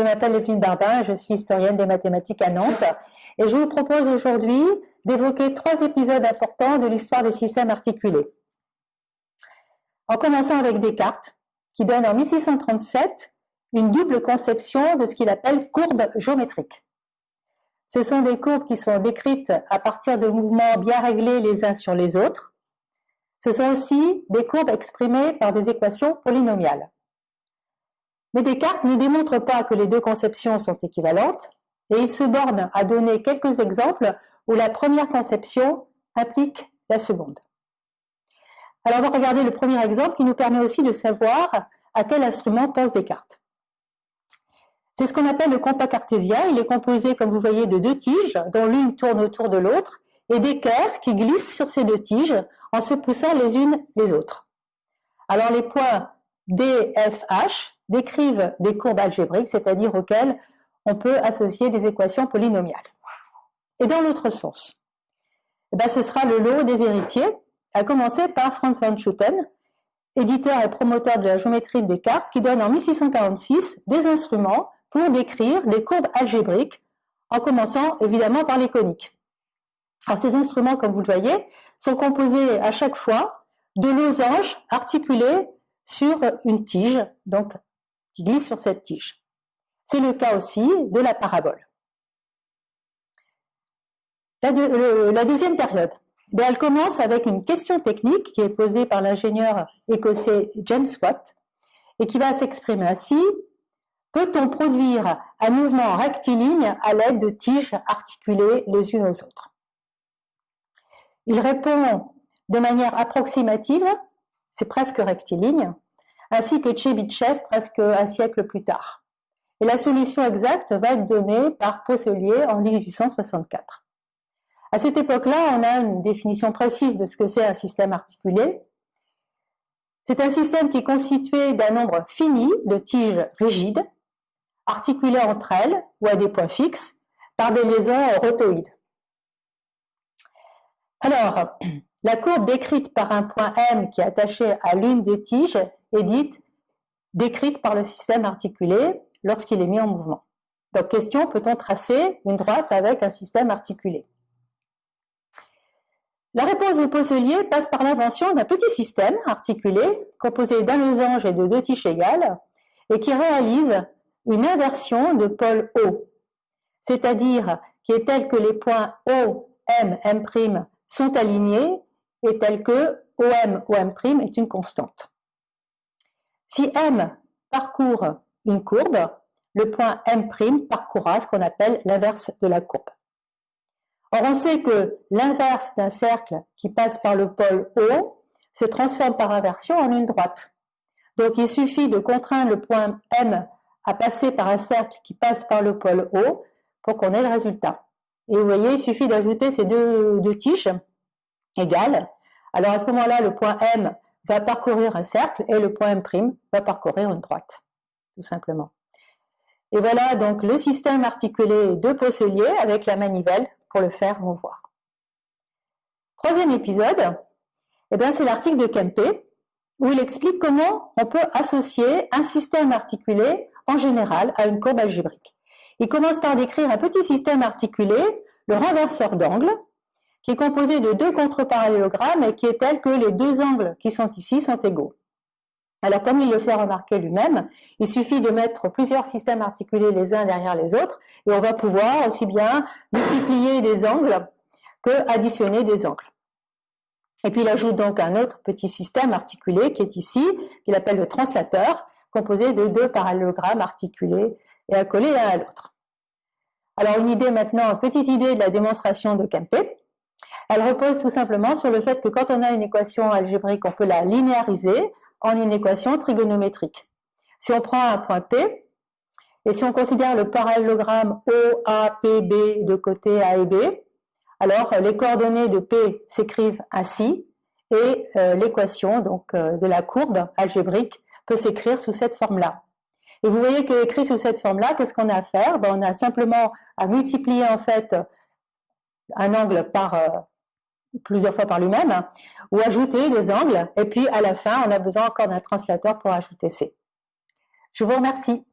m'appelle Evelyne Barbin, je suis historienne des mathématiques à Nantes et je vous propose aujourd'hui d'évoquer trois épisodes importants de l'histoire des systèmes articulés. En commençant avec Descartes, qui donne en 1637 une double conception de ce qu'il appelle courbes géométriques. Ce sont des courbes qui sont décrites à partir de mouvements bien réglés les uns sur les autres. Ce sont aussi des courbes exprimées par des équations polynomiales. Mais Descartes ne démontre pas que les deux conceptions sont équivalentes et il se borne à donner quelques exemples où la première conception implique la seconde. Alors on va regarder le premier exemple qui nous permet aussi de savoir à quel instrument pense Descartes. C'est ce qu'on appelle le compas cartésien. Il est composé, comme vous voyez, de deux tiges, dont l'une tourne autour de l'autre, et d'équerres qui glissent sur ces deux tiges en se poussant les unes les autres. Alors les points D, F, H décrivent des courbes algébriques, c'est-à-dire auxquelles on peut associer des équations polynomiales. Et dans l'autre sens, eh ben, ce sera le lot des héritiers, à commencer par Franz von Schutten, éditeur et promoteur de la géométrie de Descartes, qui donne en 1646 des instruments pour décrire des courbes algébriques, en commençant évidemment par les coniques. Alors ces instruments, comme vous le voyez, sont composés à chaque fois de losanges articulés sur une tige, donc glisse sur cette tige. C'est le cas aussi de la parabole. La, deuxième période, ben, elle commence avec une question technique qui est posée par l'ingénieur écossais James Watt et qui va s'exprimer ainsi. Peut-on produire un mouvement rectiligne à l'aide de tiges articulées les unes aux autres? Il répond de manière approximative, c'est presque rectiligne, ainsi que Tchebychev presque un siècle plus tard. Et la solution exacte va être donnée par Posselier en 1864. À cette époque-là, on a une définition précise de ce que c'est un système articulé. C'est un système qui est constitué d'un nombre fini de tiges rigides, articulées entre elles ou à des points fixes par des liaisons rotoïdes. Alors, la courbe décrite par un point M qui est attaché à l'une des tiges est dite décrite par le système articulé lorsqu'il est mis en mouvement. Donc, question, peut-on tracer une droite avec un système articulé? La réponse de Posselier passe par l'invention d'un petit système articulé composé d'un losange et de deux tiges égales et qui réalise une inversion de pôle O, c'est-à-dire qui est telle que les points O, M, M' sont alignés et telle que OM, OM' est une constante. Si M parcourt une courbe, le point M' parcourra ce qu'on appelle l'inverse de la courbe. Or, on sait que l'inverse d'un cercle qui passe par le pôle O se transforme par inversion en une droite. Donc, il suffit de contraindre le point M à passer par un cercle qui passe par le pôle O pour qu'on ait le résultat. Et vous voyez, il suffit d'ajouter ces deux, tiges égales. Alors, à ce moment-là, le point M va parcourir un cercle et le point M' va parcourir une droite, tout simplement. Et voilà donc le système articulé de Posselier avec la manivelle pour le faire mouvoir. Troisième épisode, eh c'est l'article de Kempe où il explique comment on peut associer un système articulé en général à une courbe algébrique. Il commence par décrire un petit système articulé, le renverseur d'angle, qui est composé de deux contre-parallélogrammes et qui est tel que les deux angles qui sont ici sont égaux. Alors, comme il le fait remarquer lui-même, il suffit de mettre plusieurs systèmes articulés les uns derrière les autres et on va pouvoir aussi bien multiplier des angles que additionner des angles. Et puis, il ajoute donc un autre petit système articulé qui est ici, qu'il appelle le translateur, composé de deux parallélogrammes articulés et accolés l'un à l'autre. Alors, une idée maintenant, une petite idée de la démonstration de Kempe. Elle repose tout simplement sur le fait que quand on a une équation algébrique, on peut la linéariser en une équation trigonométrique. Si on prend un point P, et si on considère le parallélogramme OAPB de côté A et B, alors les coordonnées de P s'écrivent ainsi, et euh, l'équation donc euh, de la courbe algébrique peut s'écrire sous cette forme-là. Et vous voyez qu'écrit sous cette forme-là, qu'est-ce qu'on a à faire? Ben, On a simplement à multiplier en fait un angle par euh, plusieurs fois par lui-même, ou ajouter des angles, et puis à la fin, on a besoin encore d'un translateur pour ajouter C. Je vous remercie.